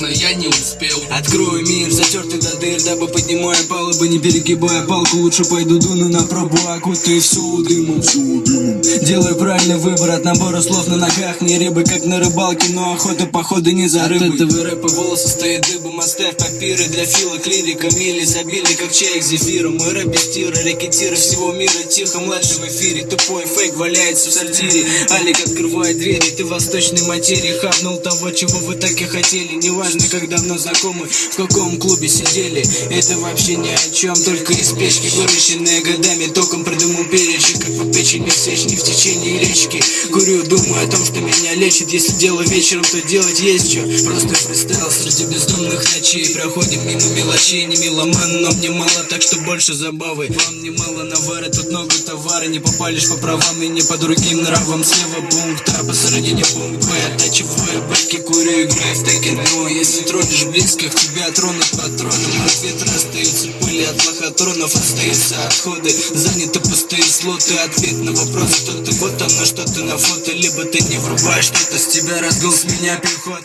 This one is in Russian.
но я не успел. Открою мир, затертый до дыр Дабы поднимая палубы, не перегибая палку Лучше пойду дуну на пробу, окутаю всю дымом Делаю правильный выбор от набора слов на ногах. Не рыбы, как на рыбалке, но охота походу не за рыбой. От этого рэпа волосы стоят дыбом Оставь папиры для филок, лирика Мили забили, как чай к зефиру. Мой рэп без тира, рэкетиры всего мира Тихо, младший в эфире, тупой фейк валяется в сортире. Алик открывает двери, ты восточной материи. Хапнул того, чего вы так и хотели Неважно, как давно знакомы, в каком клубе сидели? Это вообще ни о чем, только из печки Выращенные годами, током придумал перечень Как по печени всечни в течение речки. Курю, думаю о том, что меня лечит. Если дело вечером, то делать есть что Просто фристайл среди бездумных ночей. Проходим мимо мелочей, не меломан Но мне мало, так что больше забавы. Вам немало навара, тут много товара. Не попалишь по правам и не по другим нравам. Слева пункт, а посередине пункт Б. Оттачиваю бэки, курю, играю в текен Но если тронешь близко, к тебя тронут патроном От ветра остаются пыли, от лохотронов остаются отходы Заняты пустые слоты, ответ на вопрос Кто ты, вот оно, что ты на фото. Либо ты не врубаешь что-то, с тебя разгул, с меня пехота